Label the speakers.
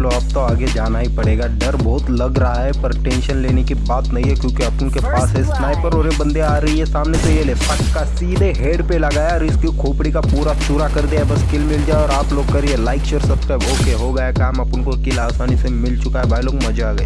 Speaker 1: चलो अब तो आगे जाना ही पड़ेगा। डर बहुत लग रहा है पर टेंशन लेने की बात नहीं है क्योंकि अपन के पास है स्नाइपर और ये बंदे आ रही है सामने से ये ले पक्का सीधे हेड पे लगाया और इसकी खोपड़ी का पूरा चूरा कर दिया। बस किल मिल जाए और आप लोग करिए लाइक शेयर सब्सक्राइब ओके हो गया काम। अपन को किल आसानी से मिल चुका है। भाई लोग मज़ा आ गए